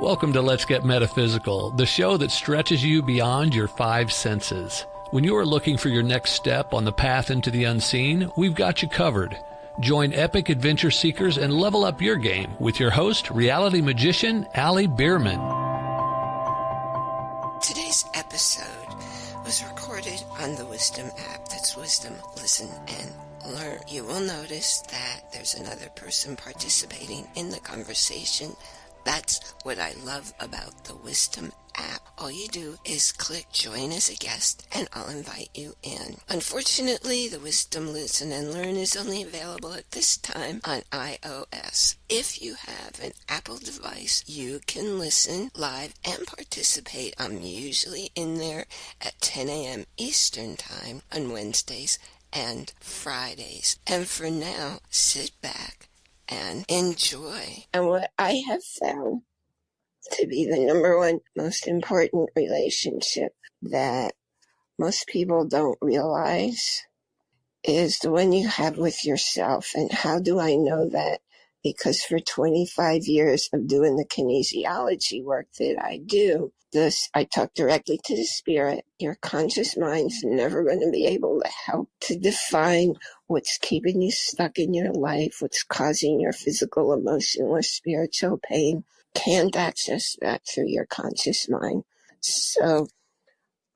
Welcome to Let's Get Metaphysical, the show that stretches you beyond your five senses. When you are looking for your next step on the path into the unseen, we've got you covered. Join epic adventure seekers and level up your game with your host, reality magician Ali Bierman. Today's episode was recorded on the Wisdom app. That's Wisdom, Listen, and Learn. You will notice that there's another person participating in the conversation that's what I love about the Wisdom app. All you do is click join as a guest and I'll invite you in. Unfortunately, the Wisdom Listen and Learn is only available at this time on iOS. If you have an Apple device, you can listen live and participate. I'm usually in there at 10 a.m. Eastern Time on Wednesdays and Fridays. And for now, sit back and enjoy. And what I have found to be the number one most important relationship that most people don't realize is the one you have with yourself. And how do I know that? Because for 25 years of doing the kinesiology work that I do, this, I talk directly to the spirit. Your conscious mind's never going to be able to help to define what's keeping you stuck in your life, what's causing your physical, emotional, or spiritual pain, can't access that through your conscious mind. So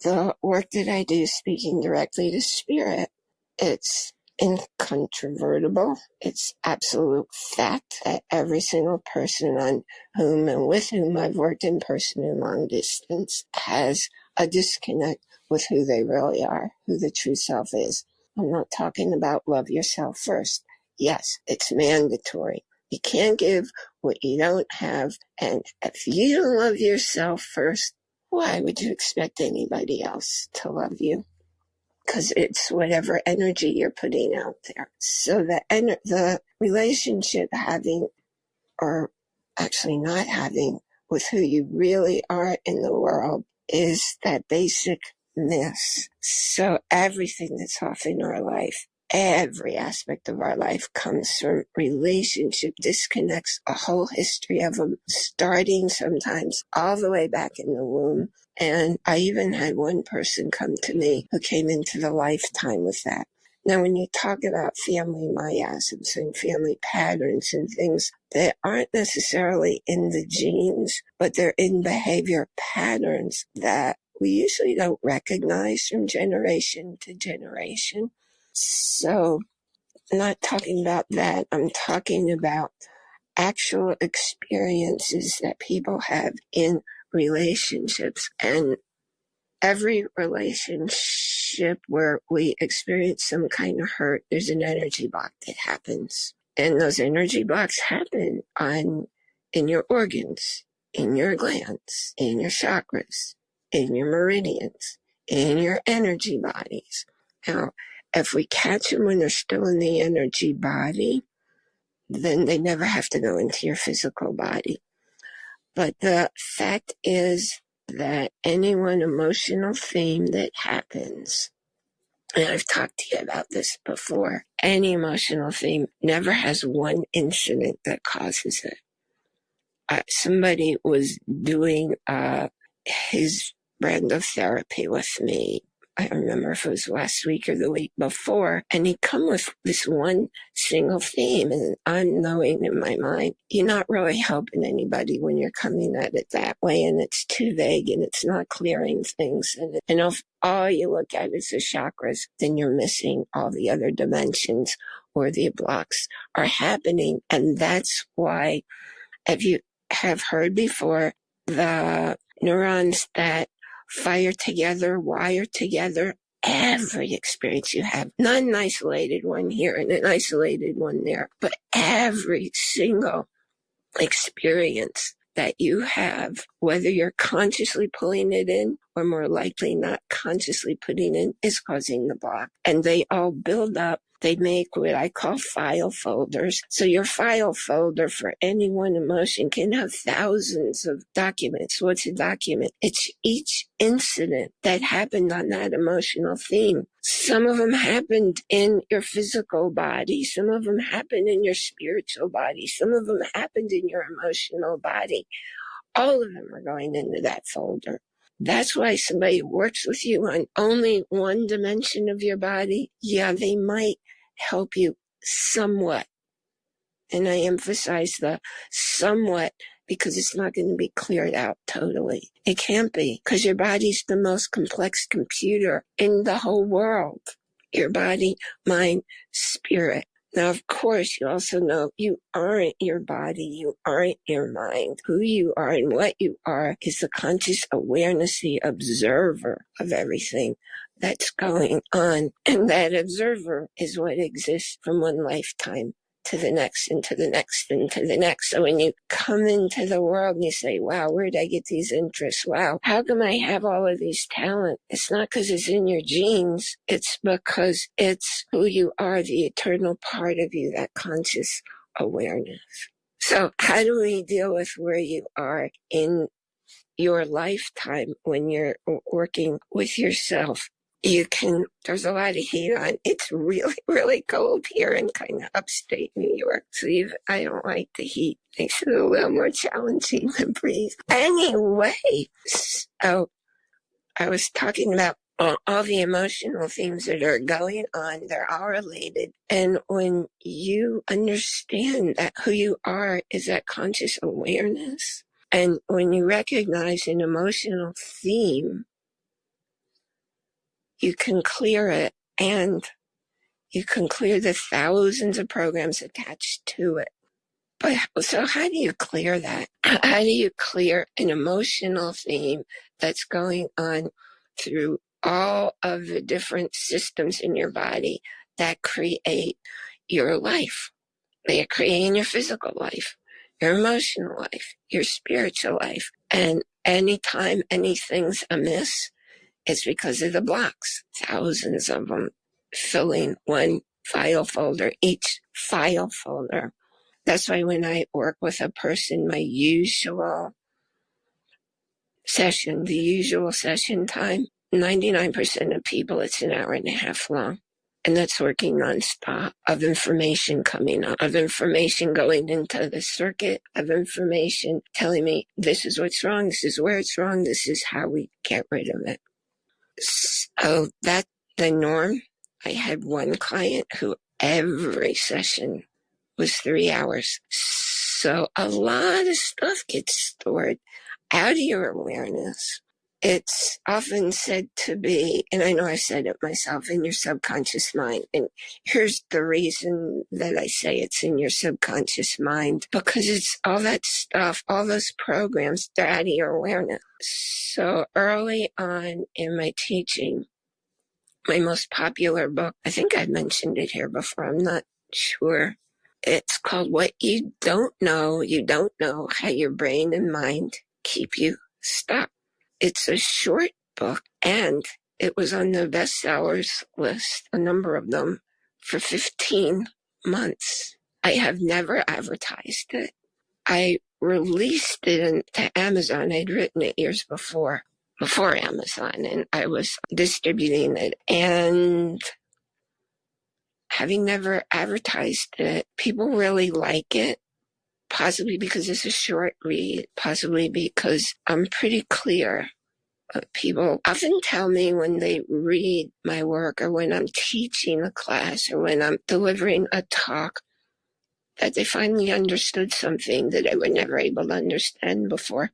the work that I do speaking directly to spirit, it's incontrovertible. It's absolute fact that every single person on whom and with whom I've worked in person and long distance has a disconnect with who they really are, who the true self is. I'm not talking about love yourself first. Yes, it's mandatory. You can't give what you don't have. And if you don't love yourself first, why would you expect anybody else to love you? Because it's whatever energy you're putting out there. So the en- the relationship having, or actually not having, with who you really are in the world is that basic this. So everything that's off in our life, every aspect of our life comes from relationship disconnects, a whole history of them, starting sometimes all the way back in the womb. And I even had one person come to me who came into the lifetime with that. Now, when you talk about family miasms and family patterns and things that aren't necessarily in the genes, but they're in behavior patterns that we usually don't recognize from generation to generation. So I'm not talking about that. I'm talking about actual experiences that people have in relationships and every relationship where we experience some kind of hurt, there's an energy block that happens. And those energy blocks happen on in your organs, in your glands, in your chakras in your meridians, in your energy bodies. Now, if we catch them when they're still in the energy body, then they never have to go into your physical body. But the fact is that any one emotional theme that happens, and I've talked to you about this before, any emotional theme never has one incident that causes it. Uh, somebody was doing uh, his brand of therapy with me. I don't remember if it was last week or the week before, and he'd come with this one single theme, and I'm knowing in my mind, you're not really helping anybody when you're coming at it that way, and it's too vague, and it's not clearing things, and, and if all you look at is the chakras, then you're missing all the other dimensions or the blocks are happening, and that's why, if you have heard before, the neurons that fire together, wire together, every experience you have, not an isolated one here and an isolated one there, but every single experience that you have, whether you're consciously pulling it in or more likely not consciously putting in, is causing the block. And they all build up they make what I call file folders. So your file folder for any one emotion can have thousands of documents. What's a document? It's each incident that happened on that emotional theme. Some of them happened in your physical body. Some of them happened in your spiritual body. Some of them happened in your emotional body All of them are going into that folder. That's why somebody works with you on only one dimension of your body. Yeah, they might help you somewhat. And I emphasize the somewhat because it's not going to be cleared out totally. It can't be because your body's the most complex computer in the whole world. Your body, mind, spirit. Now, of course, you also know you aren't your body. You aren't your mind. Who you are and what you are is the conscious awareness, the observer of everything that's going on. And that observer is what exists from one lifetime to the next and to the next and to the next. So when you come into the world and you say, wow, where did I get these interests? Wow, how come I have all of these talent? It's not because it's in your genes. It's because it's who you are, the eternal part of you, that conscious awareness. So how do we deal with where you are in your lifetime when you're working with yourself you can, there's a lot of heat on. It's really, really cold here in kind of upstate New York. So I don't like the heat. Makes it a little more challenging to breathe. Anyway, so I was talking about all, all the emotional themes that are going on. They're all related. And when you understand that who you are is that conscious awareness, and when you recognize an emotional theme, you can clear it and you can clear the thousands of programs attached to it. But so how do you clear that? How do you clear an emotional theme that's going on through all of the different systems in your body that create your life? They are creating your physical life, your emotional life, your spiritual life. And anytime anything's amiss, it's because of the blocks, thousands of them filling one file folder, each file folder. That's why when I work with a person, my usual session, the usual session time, 99% of people, it's an hour and a half long. And that's working nonstop of information coming up, of information going into the circuit, of information telling me this is what's wrong, this is where it's wrong, this is how we get rid of it. So that the norm. I had one client who every session was three hours. So a lot of stuff gets stored out of your awareness it's often said to be, and I know I said it myself, in your subconscious mind. And here's the reason that I say it's in your subconscious mind because it's all that stuff, all those programs, they're out of your awareness. So early on in my teaching, my most popular book, I think I've mentioned it here before, I'm not sure. It's called What You Don't Know, You Don't Know How Your Brain and Mind Keep You Stuck. It's a short book and it was on the bestsellers list, a number of them, for 15 months. I have never advertised it. I released it to Amazon. I'd written it years before, before Amazon, and I was distributing it. And having never advertised it, people really like it possibly because it's a short read, possibly because I'm pretty clear. People often tell me when they read my work or when I'm teaching a class or when I'm delivering a talk that they finally understood something that I were never able to understand before.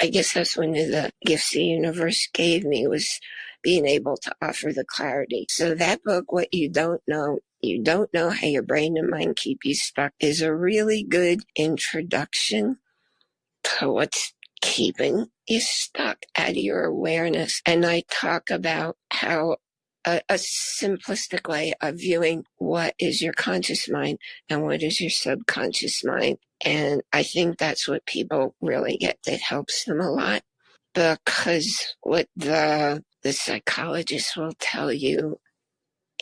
I guess that's one of the gifts the universe gave me was being able to offer the clarity. So that book, What You Don't Know, you don't know how your brain and mind keep you stuck is a really good introduction to what's keeping you stuck out of your awareness. And I talk about how a, a, simplistic way of viewing what is your conscious mind and what is your subconscious mind. And I think that's what people really get that helps them a lot because what the the psychologist will tell you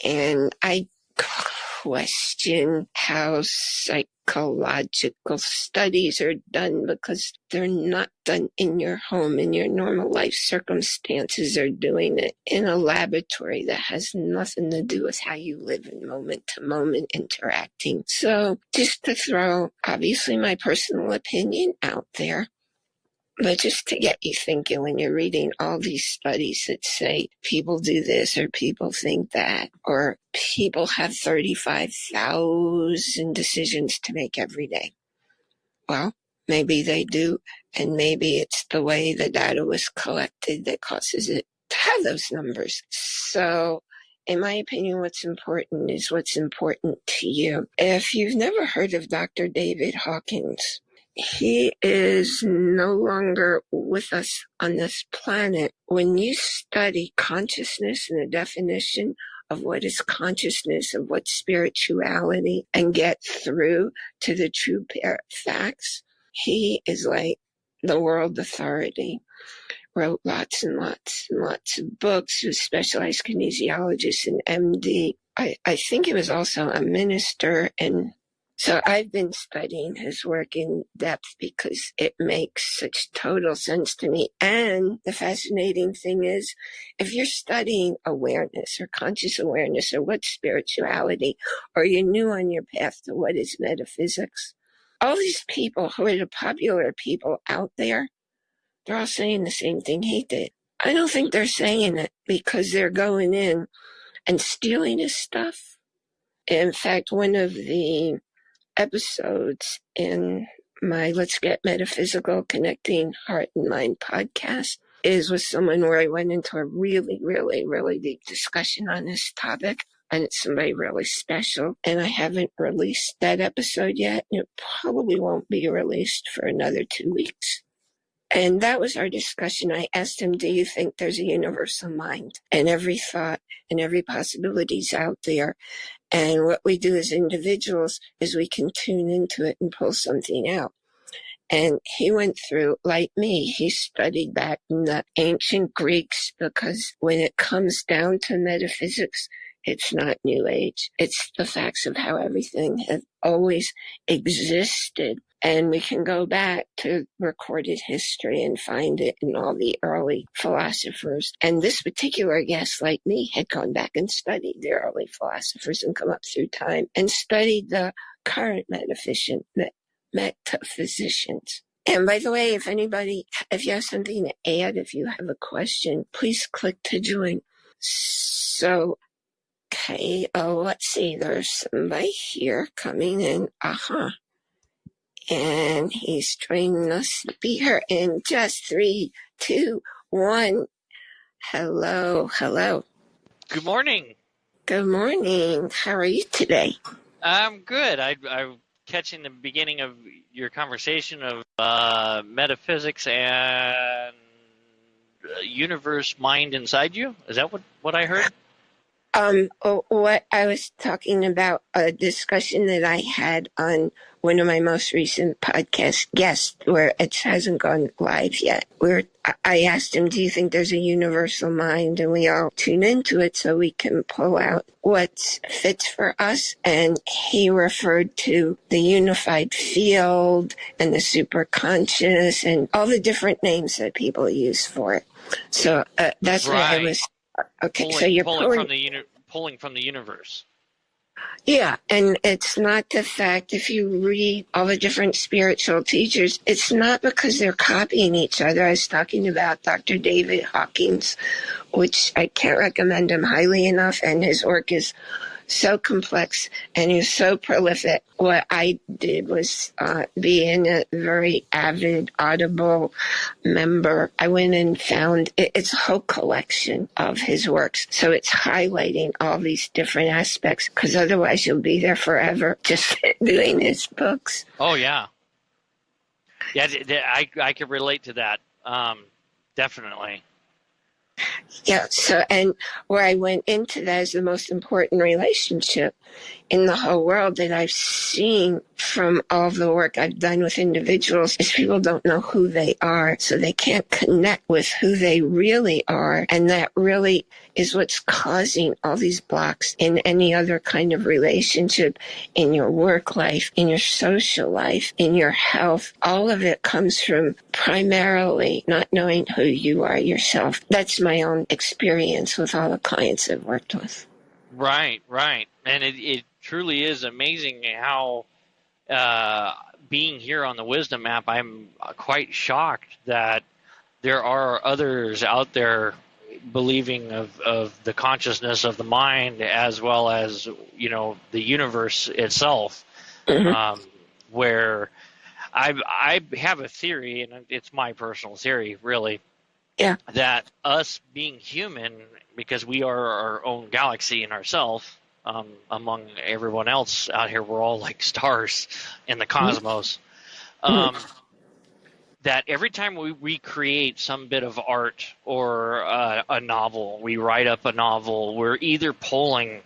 and I question how psychological studies are done because they're not done in your home, in your normal life circumstances. They're doing it in a laboratory that has nothing to do with how you live in moment to moment interacting. So just to throw obviously my personal opinion out there, But just to get you thinking when you're reading all these studies that say people do this or people think that, or people have 35,000 decisions to make every day. Well, maybe they do, and maybe it's the way the data was collected that causes it to have those numbers. So in my opinion, what's important is what's important to you. If you've never heard of Dr. David Hawkins, he is no longer with us on this planet. When you study consciousness and the definition of what is consciousness, of what spirituality, and get through to the true facts, he is like the world authority. Wrote lots and lots and lots of books, was specialized kinesiologist and MD. I, I think he was also a minister and so I've been studying his work in depth because it makes such total sense to me. And the fascinating thing is, if you're studying awareness or conscious awareness or what spirituality, or you're new on your path to what is metaphysics, all these people who are the popular people out there, they're all saying the same thing he did. I don't think they're saying it because they're going in and stealing his stuff. In fact, one of the episodes in my Let's Get Metaphysical Connecting Heart and Mind podcast is with someone where I went into a really, really, really deep discussion on this topic. And it's somebody really special. And I haven't released that episode yet. And it probably won't be released for another two weeks. And that was our discussion. I asked him, Do you think there's a universal mind? And every thought and every possibility is out there. And what we do as individuals is we can tune into it and pull something out. And he went through, like me, he studied back in the ancient Greeks because when it comes down to metaphysics, it's not New Age. It's the facts of how everything has always existed. And we can go back to recorded history and find it in all the early philosophers. And this particular guest, like me, had gone back and studied the early philosophers and come up through time and studied the current metaphysician, metaphysicians. And by the way, if anybody, if you have something to add, if you have a question, please click to join. So, okay, oh, let's see, there's somebody here coming in. Uh huh and he's joining us to be here in just three, two, one. Hello, hello. Good morning. Good morning. How are you today? I'm good. I, I'm catching the beginning of your conversation of uh, metaphysics and uh, universe mind inside you. Is that what, what I heard? Um, oh, what I was talking about a discussion that I had on one of my most recent podcast guests where it hasn't gone live yet. Where I asked him, do you think there's a universal mind? And we all tune into it so we can pull out what fits for us. And he referred to the unified field and the superconscious and all the different names that people use for it. So uh, that's right. what I was Okay, pulling, so you're pulling, pulling from the uni- pulling from the universe. Yeah, and it's not the fact if you read all the different spiritual teachers, it's not because they're copying each other. I was talking about Dr. David Hawkins, which I can't recommend him highly enough, and his work is so complex and he's so prolific. What I did was uh, being a very avid Audible member, I went and found it, it's a whole collection of his works. So it's highlighting all these different aspects because otherwise you'll be there forever just doing his books. Oh, yeah. Yeah, I, I could relate to that. Um, definitely. Yeah. So, and where I went into that is the most important relationship in the whole world that I've seen from all the work I've done with individuals is people don't know who they are. So they can't connect with who they really are. And that really is what's causing all these blocks in any other kind of relationship, in your work life, in your social life, in your health. All of it comes from primarily not knowing who you are yourself. That's my own experience with all the clients I've worked with. Right, right. And it, it truly is amazing how uh, being here on the Wisdom app, I'm quite shocked that there are others out there believing of, of the consciousness of the mind as well as you know the universe itself mm-hmm. um, where I, I have a theory and it's my personal theory really yeah that us being human because we are our own galaxy in ourselves um, among everyone else out here we're all like stars in the cosmos mm-hmm. um, that every time we recreate some bit of art or uh, a novel, we write up a novel, we're either pulling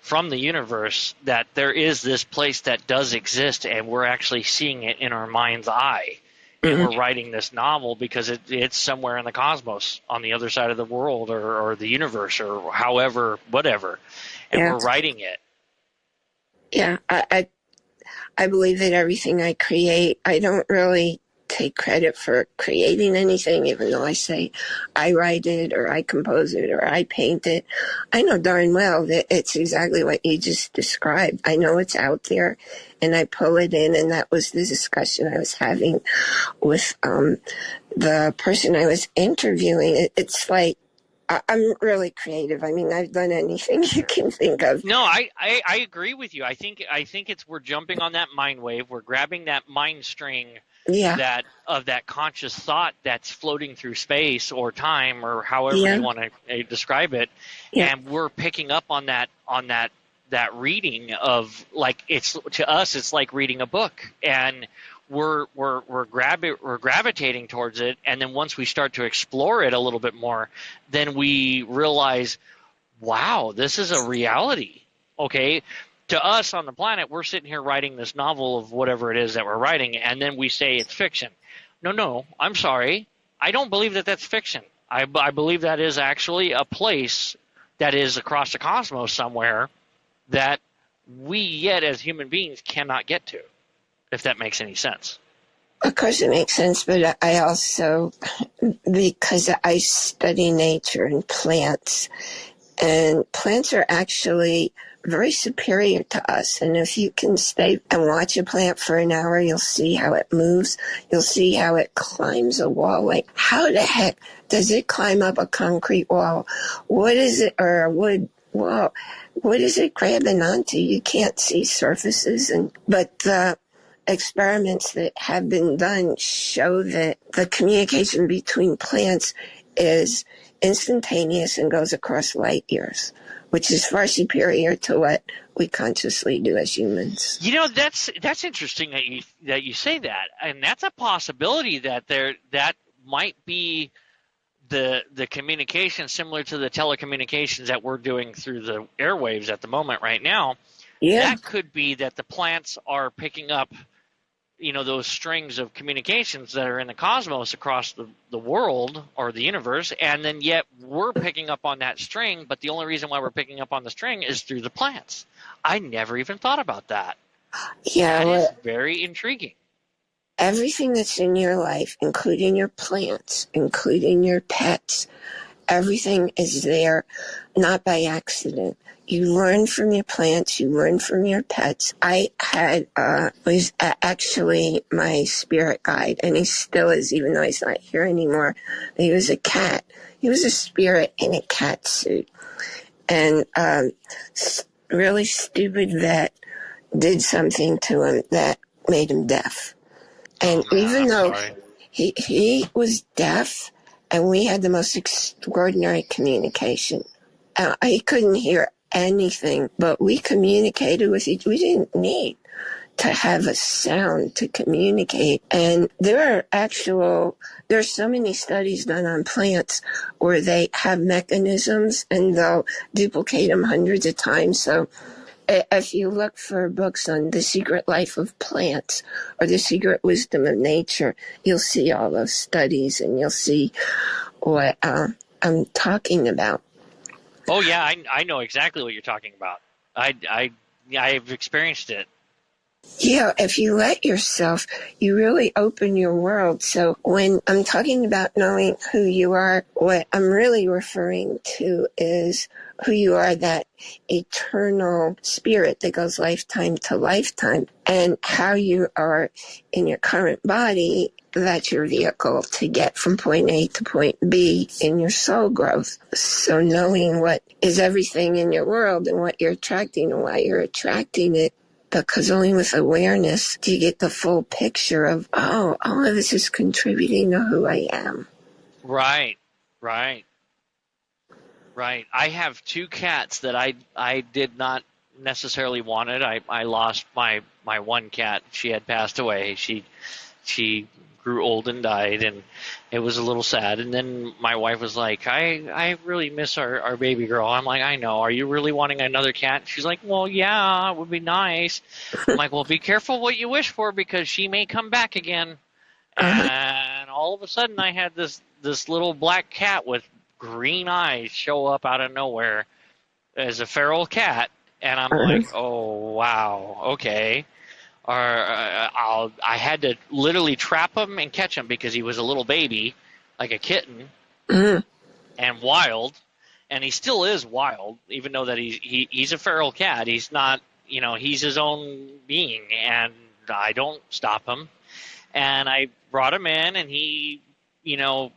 from the universe that there is this place that does exist and we're actually seeing it in our mind's eye. And we're mm-hmm. writing this novel because it, it's somewhere in the cosmos on the other side of the world or, or the universe or however, whatever. And yeah. we're writing it. Yeah, I, I I believe that everything I create, I don't really take credit for creating anything, even though I say I write it or I compose it or I paint it. I know darn well that it's exactly what you just described. I know it's out there and I pull it in and that was the discussion I was having with um, the person I was interviewing. It's like I'm really creative. I mean, I've done anything you can think of. No, I, I, I, agree with you. I think I think it's we're jumping on that mind wave. We're grabbing that mind string yeah. that of that conscious thought that's floating through space or time or however yeah. you want to uh, describe it yeah. and we're picking up on that on that that reading of like it's to us it's like reading a book and we're we're we're we're gravitating towards it and then once we start to explore it a little bit more then we realize wow this is a reality okay to us on the planet, we're sitting here writing this novel of whatever it is that we're writing, and then we say it's fiction. No, no, I'm sorry. I don't believe that that's fiction. I, I believe that is actually a place that is across the cosmos somewhere that we yet as human beings cannot get to, if that makes any sense. Of course, it makes sense, but I also, because I study nature and plants, and plants are actually very superior to us. And if you can stay and watch a plant for an hour, you'll see how it moves. You'll see how it climbs a wall. Like, how the heck does it climb up a concrete wall? What is it, or a wood wall? What is it grabbing onto? You can't see surfaces. And, but the experiments that have been done show that the communication between plants is instantaneous and goes across light years which is far superior to what we consciously do as humans. You know, that's that's interesting that you that you say that, and that's a possibility that there that might be the the communication similar to the telecommunications that we're doing through the airwaves at the moment right now. Yeah. That could be that the plants are picking up you know those strings of communications that are in the cosmos across the, the world or the universe and then yet we're picking up on that string but the only reason why we're picking up on the string is through the plants. I never even thought about that. Yeah that well, is very intriguing. everything that's in your life including your plants including your pets everything is there not by accident you learn from your plants, you learn from your pets. I had, uh, was actually my spirit guide, and he still is, even though he's not here anymore. He was a cat. He was a spirit in a cat suit. And, um, really stupid vet did something to him that made him deaf. And oh, even though he, he was deaf, and we had the most extraordinary communication. Uh, he couldn't hear anything, but we communicated with each. We didn't need to have a sound to communicate. And there are actual, there's so many studies done on plants where they have mechanisms and they'll duplicate them hundreds of times. So if you look for books on the secret life of plants or the secret wisdom of nature, you'll see all those studies and you'll see what uh, I'm talking about. Oh yeah, I, I know exactly what you're talking about. I I I've experienced it. Yeah, if you let yourself, you really open your world. So when I'm talking about knowing who you are, what I'm really referring to is who you are, that eternal spirit that goes lifetime to lifetime and how you are in your current body. That's your vehicle to get from point A to point B in your soul growth. So knowing what is everything in your world and what you're attracting and why you're attracting it because only with awareness do you get the full picture of, oh, all of this is contributing to who I am. Right, right, right. I have two cats that I I did not necessarily wanted. I I lost my my one cat. She had passed away. She she grew old and died, and it was a little sad. And then my wife was like, "I I really miss our our baby girl." I'm like, "I know. Are you really wanting another cat?" She's like, "Well, yeah, it would be nice." I'm like, "Well, be careful what you wish for because she may come back again." And all of a sudden, I had this this little black cat with green eyes show up out of nowhere as a feral cat, and I'm like, uh-huh. "Oh wow, okay." Or uh, I'll, I had to literally trap him and catch him because he was a little baby, like a kitten, Mm. and wild, and he still is wild, even though that he's he, he's a feral cat. He's not, you know, he's his own being, and I don't stop him. And I brought him in, and he, you know,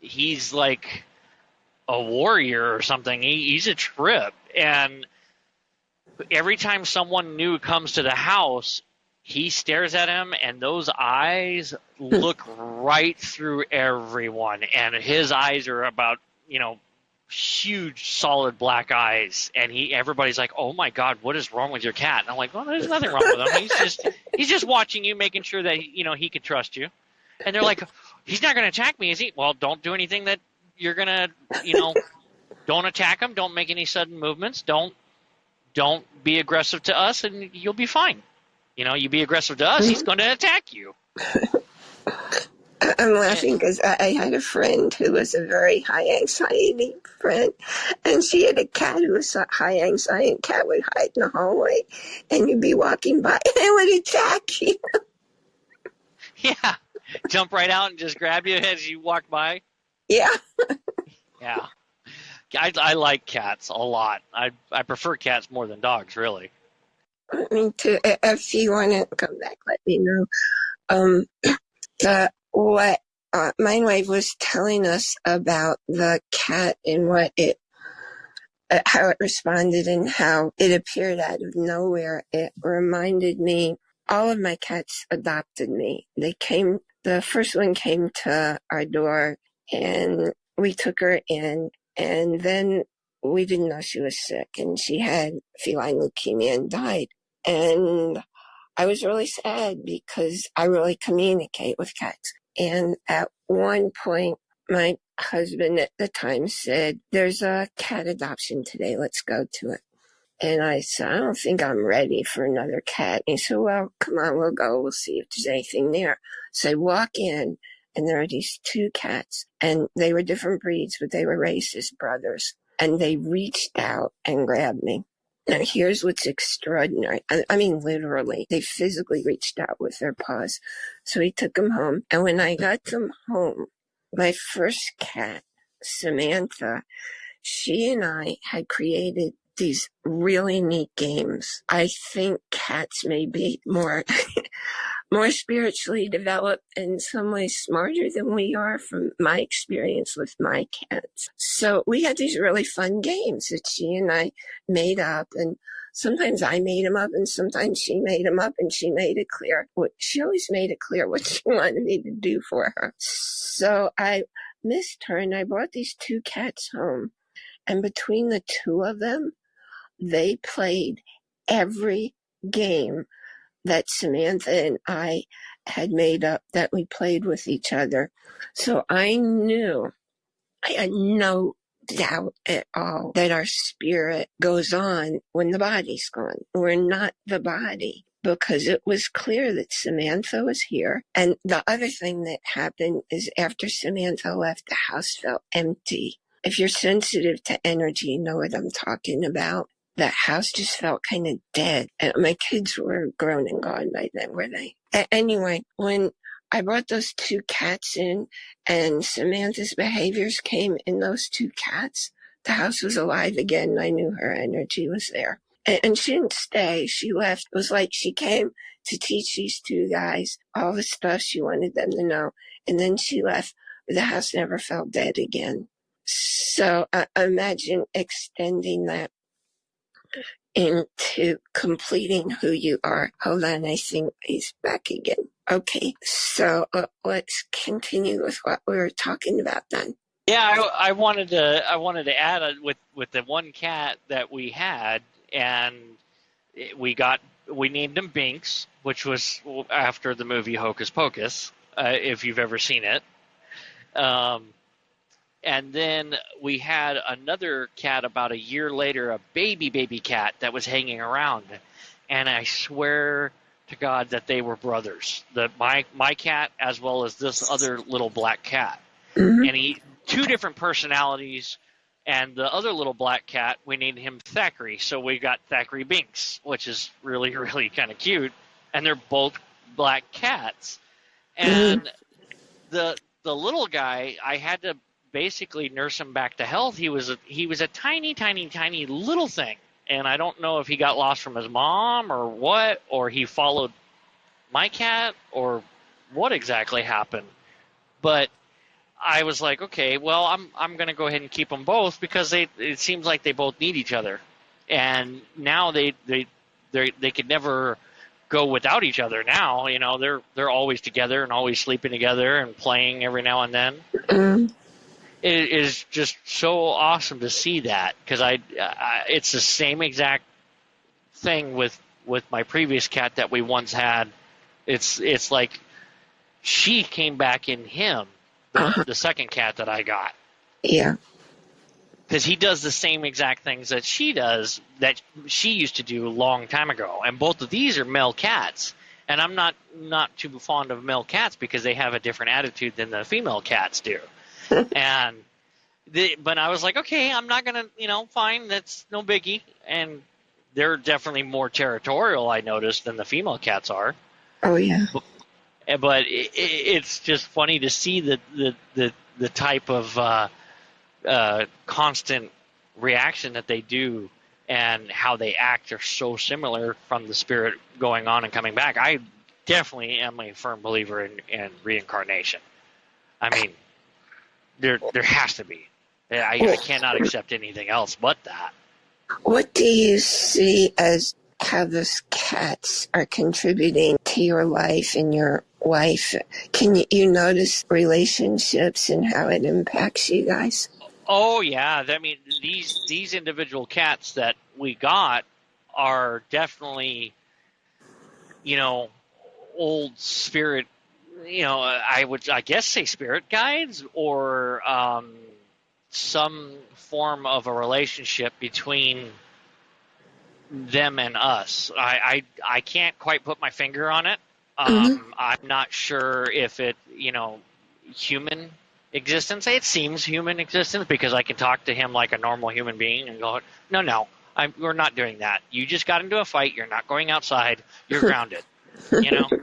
he's like a warrior or something. He, he's a trip, and every time someone new comes to the house, he stares at him and those eyes look right through everyone and his eyes are about you know huge solid black eyes and he everybody's like oh my god what is wrong with your cat? And i'm like well there's nothing wrong with him. He's just he's just watching you making sure that you know he can trust you. And they're like he's not going to attack me is he? Well don't do anything that you're going to you know don't attack him don't make any sudden movements don't don't be aggressive to us and you'll be fine you know, you be aggressive to us, he's mm-hmm. going to attack you. I'm laughing because I, I had a friend who was a very high anxiety friend, and she had a cat who was a high anxiety. And cat would hide in the hallway, and you'd be walking by, and it would attack you. Yeah, jump right out and just grab you as you walk by. Yeah. Yeah, I, I like cats a lot. I I prefer cats more than dogs, really. Mean, to if you want to come back, let me know. Um, the what uh, Mindwave was telling us about the cat and what it, uh, how it responded and how it appeared out of nowhere. It reminded me. All of my cats adopted me. They came. The first one came to our door, and we took her in, and then we didn't know she was sick and she had feline leukemia and died. And I was really sad because I really communicate with cats. And at one point, my husband at the time said, there's a cat adoption today. Let's go to it. And I said, I don't think I'm ready for another cat. And he said, well, come on, we'll go. We'll see if there's anything there. So I walk in and there are these two cats and they were different breeds, but they were racist brothers and they reached out and grabbed me. Now, here's what's extraordinary. I, I, mean, literally, they physically reached out with their paws. So he took them home. And when I got them home, my first cat, Samantha, she and I had created these really neat games. I think cats may be more more spiritually developed in some ways smarter than we are from my experience with my cats. So we had these really fun games that she and I made up and sometimes I made them up and sometimes she made them up and she made it clear what she always made it clear what she wanted me to do for her. So I missed her and I brought these two cats home and between the two of them, they played every game that Samantha and I had made up that we played with each other. So I knew, I had no doubt at all that our spirit goes on when the body's gone. We're not the body because it was clear that Samantha was here. And the other thing that happened is after Samantha left, the house felt empty. If you're sensitive to energy, you know what I'm talking about. The house just felt kind of dead. And my kids were grown and gone by then, were they? A- anyway, when I brought those two cats in and Samantha's behaviors came in those two cats, the house was alive again. I knew her energy was there. And, and she didn't stay. She left. It was like she came to teach these two guys all the stuff she wanted them to know. And then she left. The house never felt dead again. So uh, imagine extending that into completing who you are. Hold on, I think he's back again. Okay, so uh, let's continue with what we were talking about then. Yeah, I, I wanted to I wanted to add a, with with the one cat that we had, and we got we named him Binx, which was after the movie Hocus Pocus, uh, if you've ever seen it. Um, and then we had another cat about a year later, a baby baby cat that was hanging around, and I swear to God that they were brothers. The my my cat as well as this other little black cat, mm-hmm. and he two different personalities. And the other little black cat, we named him Thackery. So we got Thackery Binx, which is really, really kind of cute. And they're both black cats. And mm-hmm. the the little guy, I had to basically nurse him back to health. He was a, he was a tiny, tiny, tiny little thing, and I don't know if he got lost from his mom or what, or he followed my cat or what exactly happened. But I was like, okay, well, I'm I'm going to go ahead and keep them both because they it seems like they both need each other, and now they they they they could never go without each other. Now, you know, they're they're always together and always sleeping together and playing every now and then. Mm-hmm. It is just so awesome to see that because I, I, it's the same exact thing with with my previous cat that we once had. It's it's like she came back in him, the, uh-huh. the second cat that I got. Yeah. Because he does the same exact things that she does that she used to do a long time ago, and both of these are male cats. And I'm not not too fond of male cats because they have a different attitude than the female cats do. and the, but I was like, okay, I'm not gonna, you know, fine, that's no biggie. And they're definitely more territorial, I noticed, than the female cats are. Oh yeah. But, but it, it's just funny to see the the the, the type of uh, uh, constant reaction that they do and how they act are so similar from the spirit going on and coming back. I definitely am a firm believer in, in reincarnation. I mean, there there has to be. I, I cannot accept anything else but that. What do you see as how those cats are contributing to your life and your wife? Can you, you notice relationships and how it impacts you guys? Oh yeah, I mean these these individual cats that we got are definitely, you know, old spirit you know, I would, I guess, say spirit guides or um, some form of a relationship between them and us. I, I, I can't quite put my finger on it. Um, mm-hmm. I'm not sure if it, you know, human existence. It seems human existence because I can talk to him like a normal human being and go, no, no, I'm, we're not doing that. You just got into a fight. You're not going outside. You're grounded. you know.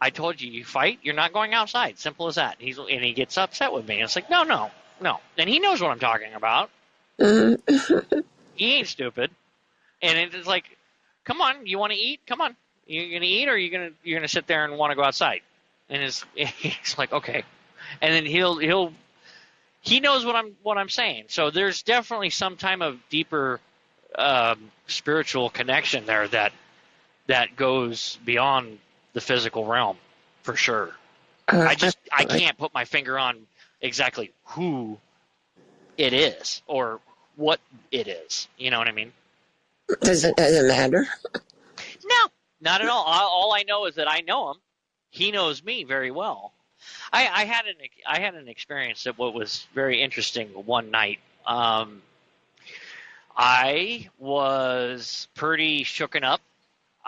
I told you, you fight, you're not going outside. Simple as that. He's and he gets upset with me. And it's like, no, no, no. And he knows what I'm talking about. he ain't stupid. And it's like, come on, you want to eat? Come on, you're gonna eat, or you gonna you're gonna sit there and want to go outside? And it's he's like, okay. And then he'll he'll he knows what I'm what I'm saying. So there's definitely some time of deeper um, spiritual connection there that that goes beyond the physical realm for sure. Uh, I just I can't put my finger on exactly who it is or what it is. You know what I mean? Does it does it matter? No, not at all. All I know is that I know him. He knows me very well. I, I had an I had an experience that what was very interesting one night. Um, I was pretty shooken up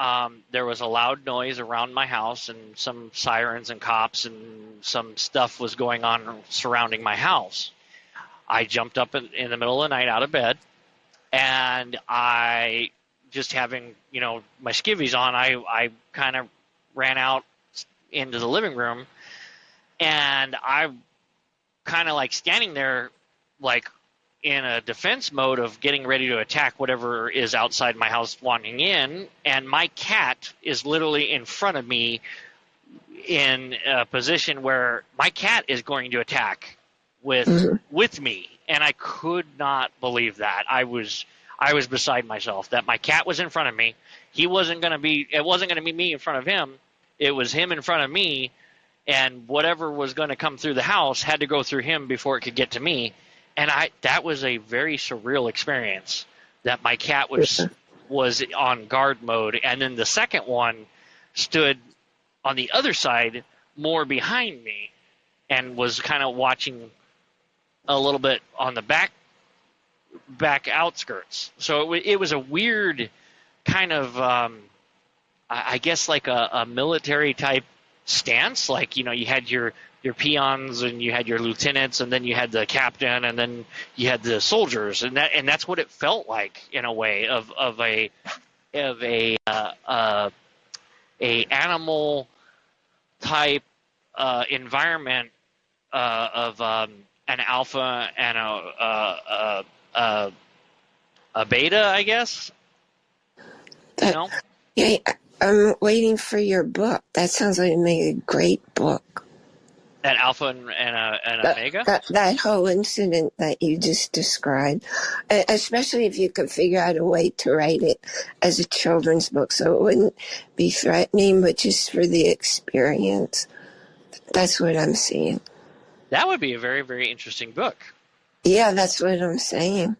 um, there was a loud noise around my house and some sirens and cops and some stuff was going on surrounding my house. I jumped up in, in the middle of the night out of bed and I just having you know my skivvies on, I I kind of ran out into the living room, and I kind of like standing there, like in a defense mode of getting ready to attack whatever is outside my house wandering in, and my cat is literally in front of me in a position where my cat is going to attack with mm-hmm. with me and I could not believe that. I was I was beside myself that my cat was in front of me. He wasn't going to be it wasn't going to be me in front of him. It was him in front of me and whatever was going to come through the house had to go through him before it could get to me. And I that was a very surreal experience that my cat was was on guard mode and then the second one stood on the other side, more behind me, and was kind of watching a little bit on the back back outskirts. So it, it was a weird kind of, um, I, I guess, like a, a military type stance. Like you know, you had your your peons and you had your lieutenants and then you had the captain and then you had the soldiers and that and that's what it felt like in a way of of a of a uh, uh, a animal type uh, environment uh, of um, an alpha and a, a, a, a beta, I guess. That, know? Yeah, I'm waiting for your book. That sounds like a great book. An alpha and, and, a, and that, omega? That, that whole incident that you just described, especially if you could figure out a way to write it as a children's book so it wouldn't be threatening, but just for the experience. That's what I'm seeing. That would be a very, very interesting book. Yeah, that's what I'm saying.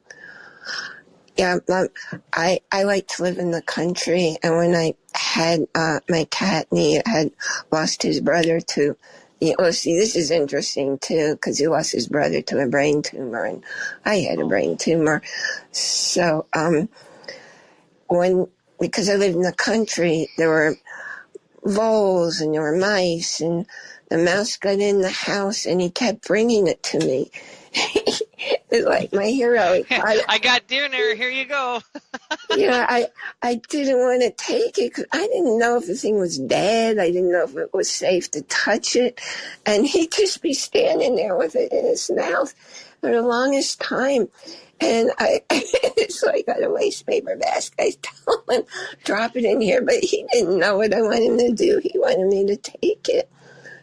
Yeah, um, I I like to live in the country, and when I had uh, my cat, and he had lost his brother to yeah, well, see, this is interesting too, because he lost his brother to a brain tumor, and I had a brain tumor. So, um, when, because I lived in the country, there were voles and there were mice, and the mouse got in the house and he kept bringing it to me. it's like my hero. I, I got dinner. Here you go. yeah, I I didn't want to take it because I didn't know if the thing was dead. I didn't know if it was safe to touch it, and he'd just be standing there with it in his mouth for the longest time. And I, so I got a waste paper basket. I told him, drop it in here, but he didn't know what I wanted him to do. He wanted me to take it.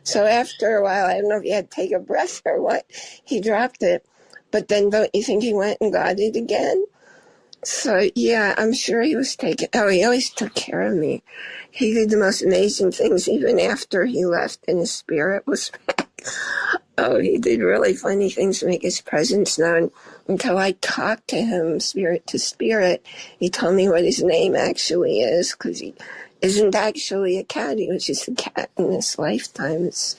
So after a while, I don't know if he had to take a breath or what, he dropped it. But then don't you think he went and got it again? So yeah, I'm sure he was taking, oh, he always took care of me. He did the most amazing things even after he left and his spirit was back. Oh, he did really funny things to make his presence known until I talked to him spirit to spirit. He told me what his name actually is because he isn't actually a cat. He was just a cat in this lifetime. It's,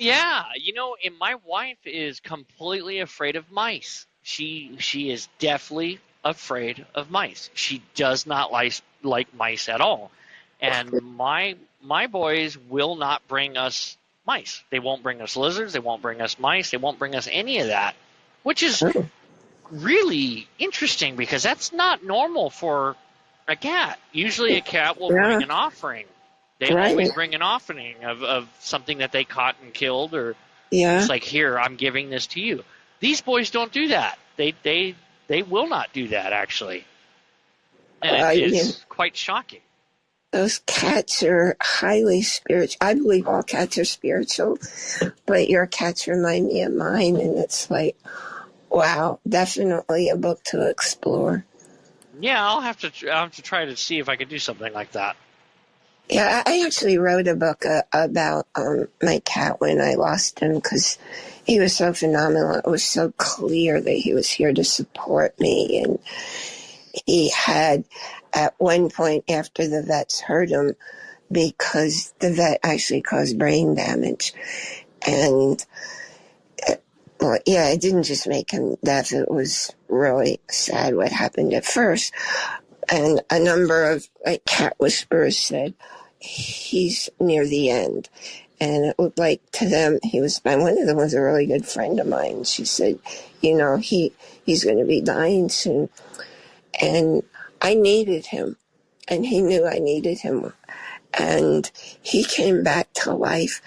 yeah, you know, and my wife is completely afraid of mice. She she is definitely afraid of mice. She does not like like mice at all. And my my boys will not bring us mice. They won't bring us lizards. They won't bring us mice. They won't bring us any of that, which is really interesting because that's not normal for a cat. Usually, a cat will yeah. bring an offering. They right. always bring an offering of, of something that they caught and killed, or yeah. it's like, here, I'm giving this to you. These boys don't do that. They they they will not do that actually, and uh, it is yeah. quite shocking. Those cats are highly spiritual. I believe all cats are spiritual, but your cats remind me of mine, and it's like, wow, definitely a book to explore. Yeah, I'll have to. I'll have to try to see if I could do something like that. Yeah, I actually wrote a book uh, about um, my cat when I lost him because he was so phenomenal. It was so clear that he was here to support me, and he had at one point after the vets hurt him because the vet actually caused brain damage, and well, yeah, it didn't just make him deaf. It was really sad what happened at first. And a number of like cat whisperers said, he's near the end. And it looked like to them, he was, and one of them was a really good friend of mine. She said, you know, he, he's going to be dying soon. and I needed him, and he knew I needed him. And he came back to life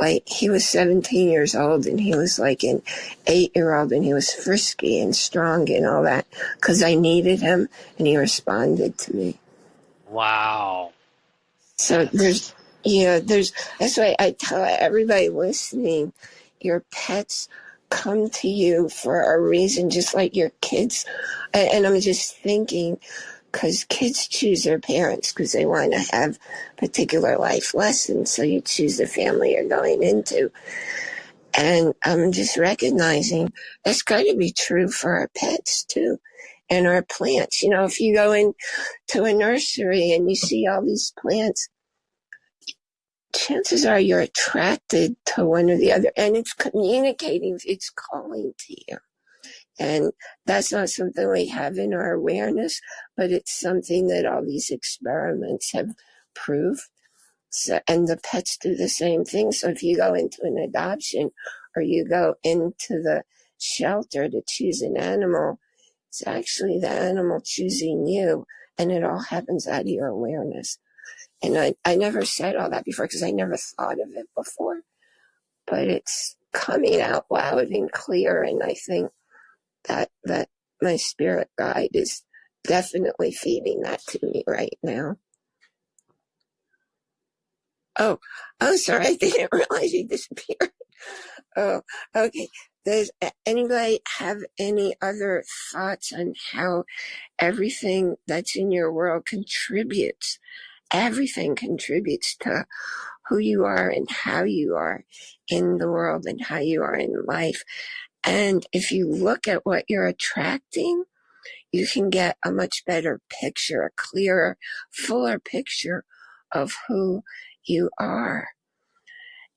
like he was 17 years old and he was like an eight year old and he was frisky and strong and all that because I needed him and he responded to me. Wow. So there's, yeah, there's, that's why I tell everybody listening, your pets come to you for a reason, just like your kids. And, and I'm just thinking, because kids choose their parents because they want to have particular life lessons. So you choose the family you're going into. And I'm just recognizing that's got to be true for our pets too and our plants. You know, if you go into a nursery and you see all these plants, chances are you're attracted to one or the other and it's communicating, it's calling to you. And that's not something we have in our awareness, but it's something that all these experiments have proved. So, and the pets do the same thing. So if you go into an adoption or you go into the shelter to choose an animal, it's actually the animal choosing you. And it all happens out of your awareness. And I, I never said all that before because I never thought of it before, but it's coming out loud and clear. And I think that that my spirit guide is definitely feeding that to me right now. Oh, oh, sorry, I didn't realize you disappeared. Oh, okay. Does anybody have any other thoughts on how everything that's in your world contributes? Everything contributes to who you are and how you are in the world and how you are in life. And if you look at what you're attracting, you can get a much better picture, a clearer, fuller picture of who you are.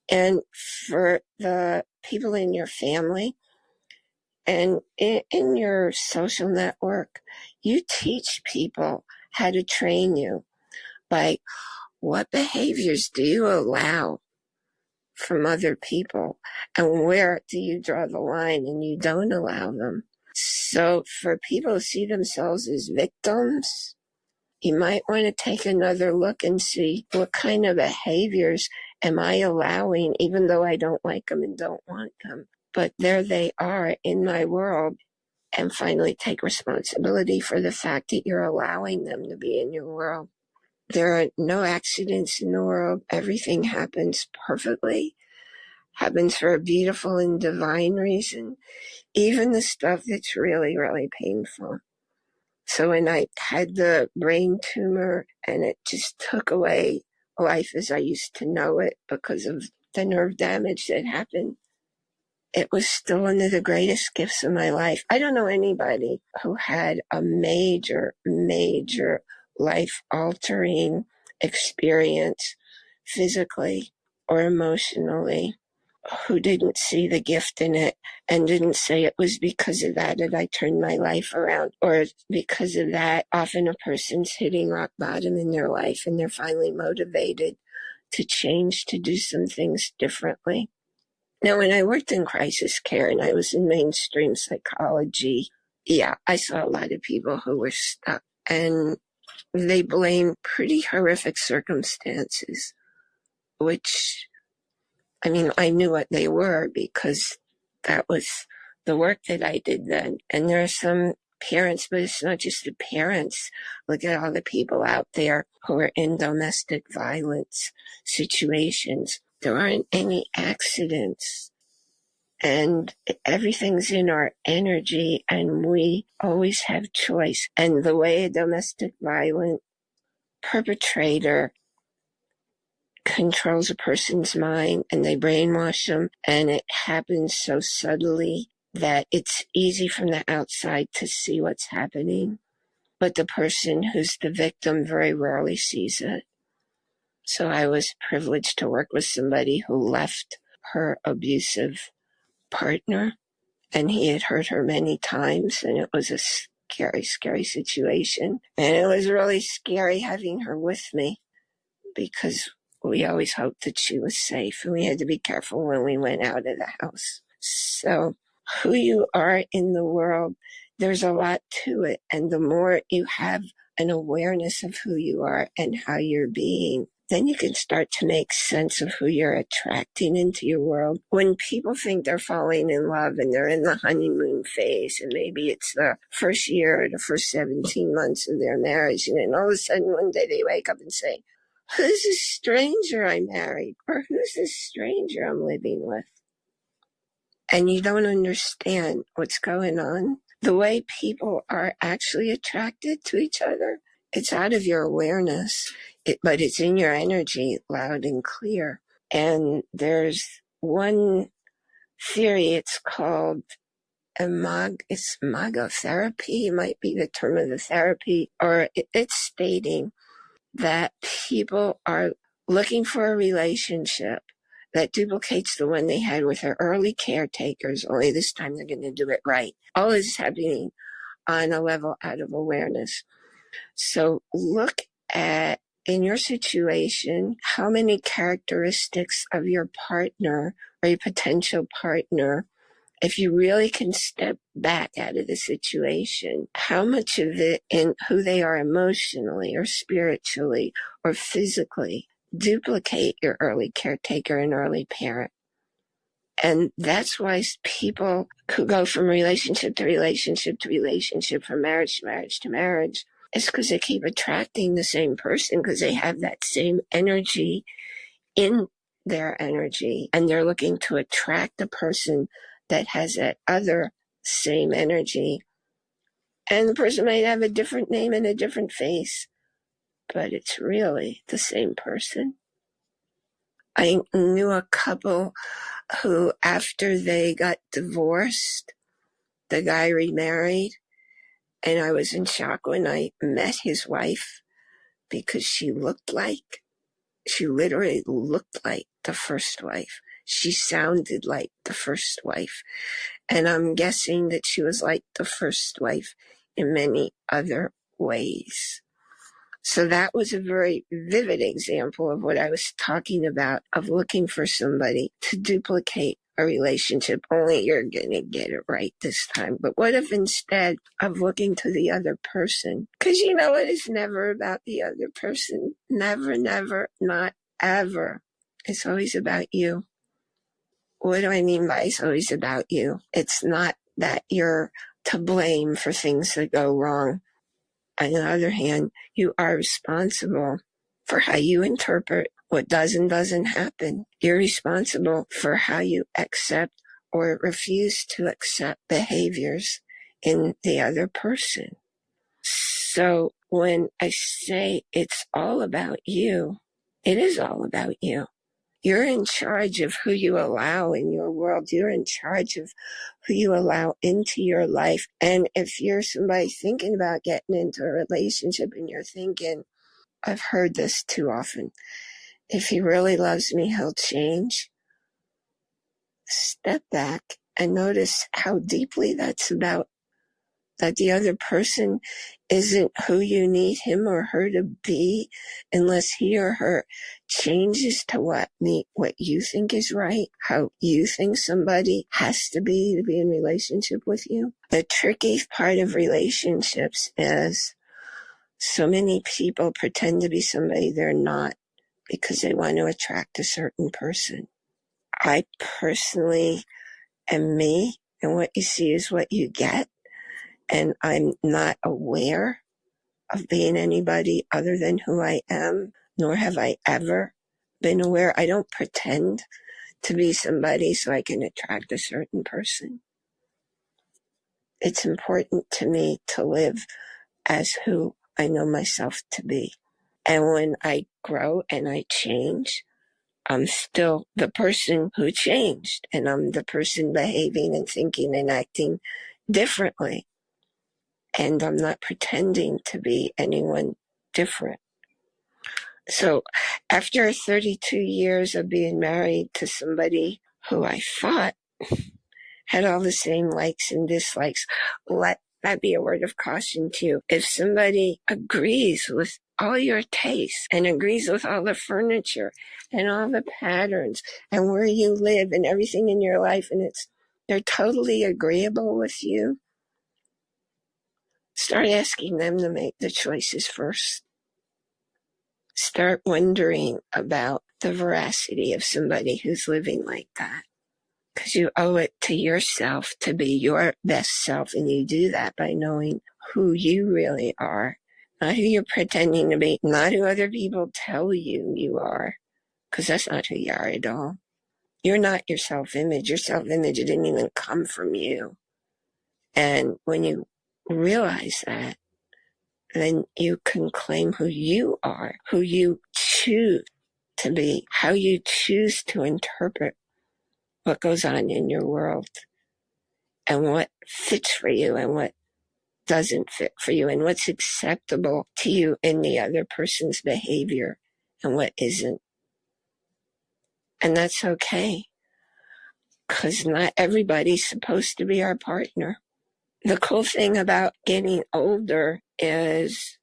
And for the people in your family and in, your social network, you teach people how to train you by what behaviors do you allow from other people and where do you draw the line and you don't allow them. So for people who see themselves as victims, you might want to take another look and see what kind of behaviors am I allowing, even though I don't like them and don't want them. But there they are in my world. And finally, take responsibility for the fact that you're allowing them to be in your world. There are no accidents in the world. Everything happens perfectly, happens for a beautiful and divine reason, even the stuff that's really, really painful. So when I had the brain tumor and it just took away life as I used to know it because of the nerve damage that happened, it was still one of the greatest gifts of my life. I don't know anybody who had a major, major life altering experience physically or emotionally who didn't see the gift in it and didn't say it was because of that that I turned my life around or because of that. Often a person's hitting rock bottom in their life and they're finally motivated to change, to do some things differently. Now, when I worked in crisis care and I was in mainstream psychology, yeah, I saw a lot of people who were stuck and they blame pretty horrific circumstances, which, I mean, I knew what they were because that was the work that I did then. And there are some parents, but it's not just the parents. Look at all the people out there who are in domestic violence situations. There aren't any accidents and everything's in our energy and we always have choice. And the way a domestic violent perpetrator controls a person's mind and they brainwash them and it happens so subtly that it's easy from the outside to see what's happening. But the person who's the victim very rarely sees it. So I was privileged to work with somebody who left her abusive partner and he had hurt her many times and it was a scary, scary situation. And it was really scary having her with me because we always hoped that she was safe and we had to be careful when we went out of the house. So who you are in the world there's a lot to it. And the more you have an awareness of who you are and how you're being, then you can start to make sense of who you're attracting into your world. When people think they're falling in love and they're in the honeymoon phase, and maybe it's the first year or the first 17 months of their marriage, and then all of a sudden one day they wake up and say, Who's this stranger I married? Or who's this stranger I'm living with? And you don't understand what's going on. The way people are actually attracted to each other, it's out of your awareness it, but it's in your energy loud and clear. And there's one theory, it's called imag, it's Imago therapy, might be the term of the therapy, or it, it's stating that people are looking for a relationship that duplicates the one they had with their early caretakers, only this time they're going to do it right. All is happening on a level out of awareness. So look at in your situation, how many characteristics of your partner or your potential partner, if you really can step back out of the situation, how much of it in who they are emotionally or spiritually or physically duplicate your early caretaker and early parent? And that's why people could go from relationship to relationship to relationship, from marriage to marriage to marriage it's because they keep attracting the same person because they have that same energy in their energy and they're looking to attract a person that has that other same energy. And the person might have a different name and a different face, but it's really the same person. I knew a couple who, after they got divorced, the guy remarried and I was in shock when I met his wife because she looked like, she literally looked like the first wife. She sounded like the first wife. And I'm guessing that she was like the first wife in many other ways. So that was a very vivid example of what I was talking about of looking for somebody to duplicate a relationship, only you're going to get it right this time. But what if instead of looking to the other person, because you know it is never about the other person. Never, never, not ever. It's always about you. What do I mean by it's always about you? It's not that you're to blame for things that go wrong. On the other hand, you are responsible for how you interpret what does and doesn't happen. You're responsible for how you accept or refuse to accept behaviors in the other person. So when I say it's all about you, it is all about you. You're in charge of who you allow in your world. You're in charge of who you allow into your life. And if you're somebody thinking about getting into a relationship and you're thinking, I've heard this too often if he really loves me, he'll change. Step back and notice how deeply that's about that the other person isn't who you need him or her to be unless he or her changes to what me what you think is right how you think somebody has to be to be in relationship with you the tricky part of relationships is so many people pretend to be somebody they're not because they want to attract a certain person. I personally am me, and what you see is what you get. And I'm not aware of being anybody other than who I am, nor have I ever been aware. I don't pretend to be somebody so I can attract a certain person. It's important to me to live as who I know myself to be. And when I grow and I change, I'm still the person who changed and I'm the person behaving and thinking and acting differently. And I'm not pretending to be anyone different. So after 32 years of being married to somebody who I thought had all the same likes and dislikes, let that be a word of caution to you. If somebody agrees with all your tastes and agrees with all the furniture and all the patterns and where you live and everything in your life and it's they're totally agreeable with you Start asking them to make the choices first. Start wondering about the veracity of somebody who's living like that. Because you owe it to yourself to be your best self, and you do that by knowing who you really are, not who you're pretending to be, not who other people tell you you are, because that's not who you are at all. You're not your self image. Your self image didn't even come from you. And when you realize that, then you can claim who you are, who you choose to be, how you choose to interpret what goes on in your world and what fits for you and what doesn't fit for you and what's acceptable to you in the other person's behavior and what isn't. And that's okay. Cause not everybody's supposed to be our partner. The cool thing about getting older is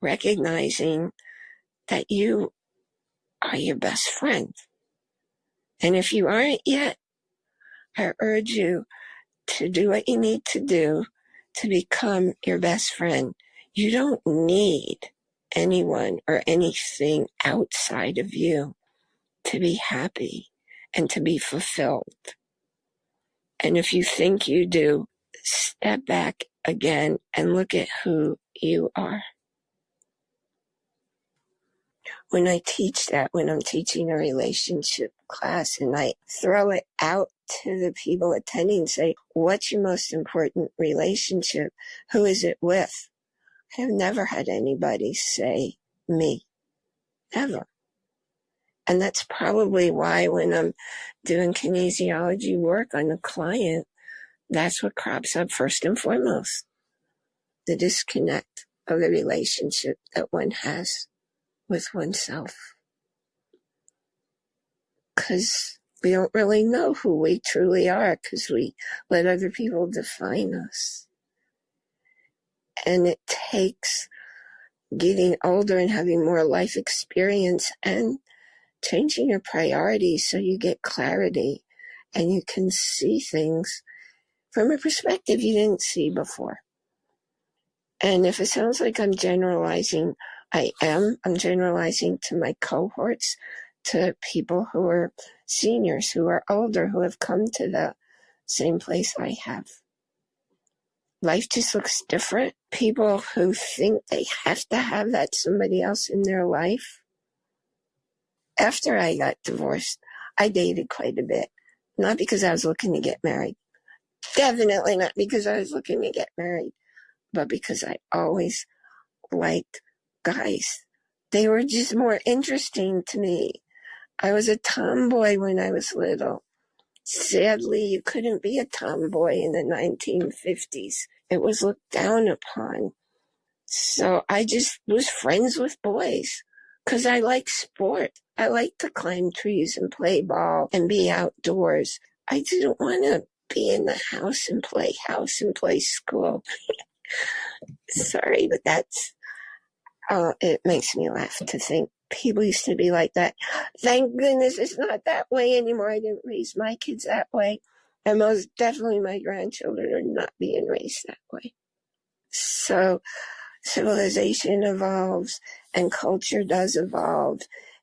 recognizing that you are your best friend. And if you aren't yet, I urge you to do what you need to do to become your best friend. You don't need anyone or anything outside of you to be happy and to be fulfilled. And if you think you do, step back again and look at who you are when I teach that, when I'm teaching a relationship class and I throw it out to the people attending, say, what's your most important relationship? Who is it with? I have never had anybody say me. Never. And that's probably why when I'm doing kinesiology work on a client, that's what crops up first and foremost. The disconnect of the relationship that one has with oneself. Because we don't really know who we truly are because we let other people define us. And it takes getting older and having more life experience and changing your priorities so you get clarity and you can see things from a perspective you didn't see before. And if it sounds like I'm generalizing, I am. I'm generalizing to my cohorts, to people who are seniors, who are older, who have come to the same place I have. Life just looks different. People who think they have to have that somebody else in their life. After I got divorced, I dated quite a bit. Not because I was looking to get married. Definitely not because I was looking to get married, but because I always liked guys. They were just more interesting to me. I was a tomboy when I was little. Sadly, you couldn't be a tomboy in the 1950s. It was looked down upon. So I just was friends with boys because I like sport. I like to climb trees and play ball and be outdoors. I didn't want to be in the house and play house and play school. Sorry, but that's Oh, it makes me laugh to think people used to be like that. Thank goodness it's not that way anymore. I didn't raise my kids that way. And most definitely my grandchildren are not being raised that way. So civilization evolves and culture does evolve.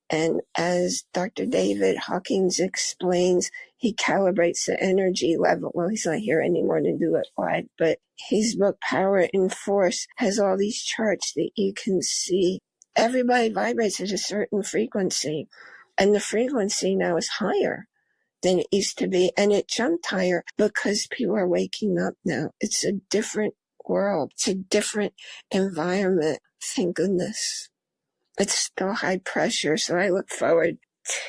And as Dr. David Hawkins explains, he calibrates the energy level. Well, he's not here anymore to do it live, but his book, Power and Force, has all these charts that you can see. Everybody vibrates at a certain frequency, and the frequency now is higher than it used to be. And it jumped higher because people are waking up now. It's a different world. It's a different environment. Thank goodness it's still high pressure. So I look forward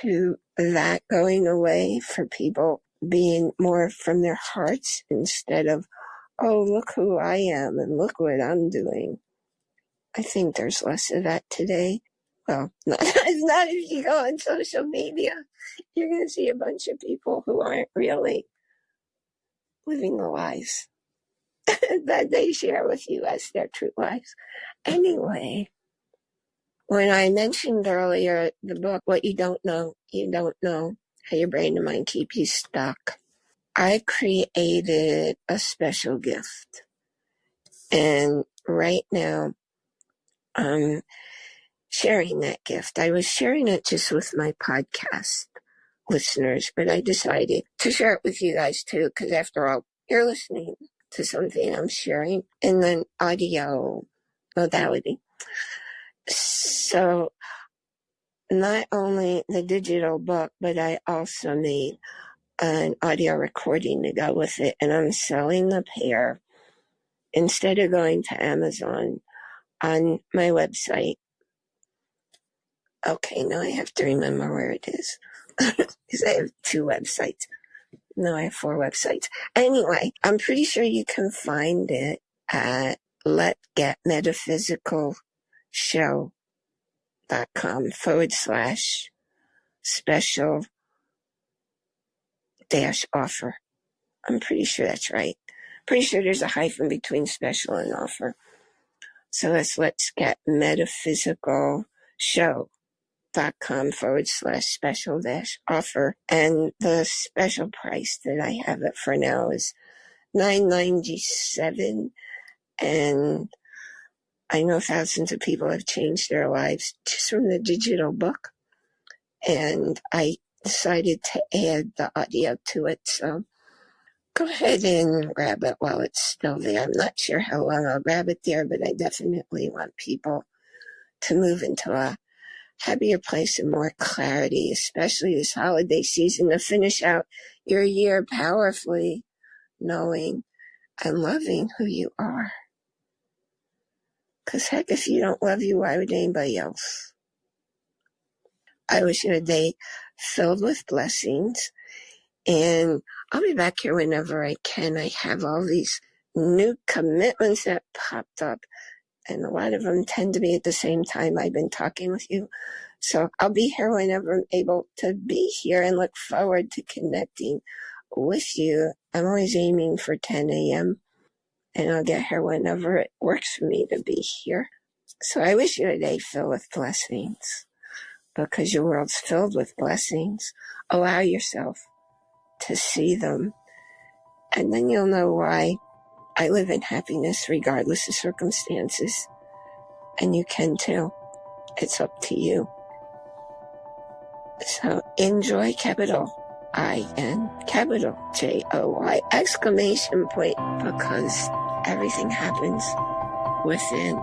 to that going away for people being more from their hearts instead of, oh, look who I am and look what I'm doing. I think there's less of that today. Well, not, not if you go on social media. You're going to see a bunch of people who aren't really living the lives that they share with you as their true lives. Anyway, when I mentioned earlier the book, What You Don't Know, You Don't Know, How Your Brain and Mind Keep You Stuck, I created a special gift. And right now I'm sharing that gift. I was sharing it just with my podcast listeners, but I decided to share it with you guys too, because after all, you're listening to something I'm sharing in an audio modality. So not only the digital book, but I also made an audio recording to go with it, and I'm selling the pair instead of going to Amazon on my website. Okay, now I have to remember where it is because I have two websites. No, I have four websites. Anyway, I'm pretty sure you can find it at Let's Get Metaphysical Show dot com forward slash special dash offer. I'm pretty sure that's right. Pretty sure there's a hyphen between special and offer. So let's let's get metaphysical show dot com forward slash special dash offer. And the special price that I have it for now is nine ninety seven and I know thousands of people have changed their lives just from the digital book. And I decided to add the audio to it. So go ahead and grab it while it's still there. I'm not sure how long I'll grab it there, but I definitely want people to move into a happier place and more clarity, especially this holiday season to finish out your year powerfully, knowing and loving who you are. Because heck, if you don't love you, why would anybody else? I wish you a day filled with blessings. And I'll be back here whenever I can. I have all these new commitments that popped up, and a lot of them tend to be at the same time I've been talking with you. So I'll be here whenever I'm able to be here and look forward to connecting with you. I'm always aiming for 10 a.m and I'll get here whenever it works for me to be here. So I wish you a day filled with blessings because your world's filled with blessings. Allow yourself to see them and then you'll know why I live in happiness regardless of circumstances. And you can too. It's up to you. So enjoy capital I N capital J O Y exclamation point because everything happens within.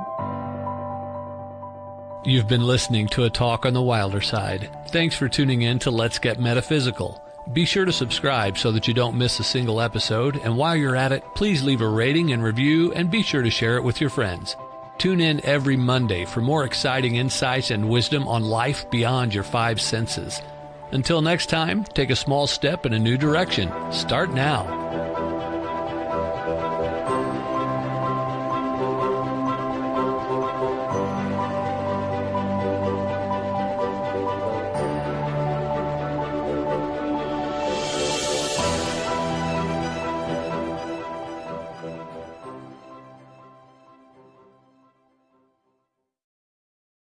You've been listening to a talk on the wilder side. Thanks for tuning in to Let's Get Metaphysical. Be sure to subscribe so that you don't miss a single episode, and while you're at it, please leave a rating and review and be sure to share it with your friends. Tune in every Monday for more exciting insights and wisdom on life beyond your five senses. Until next time, take a small step in a new direction. Start now.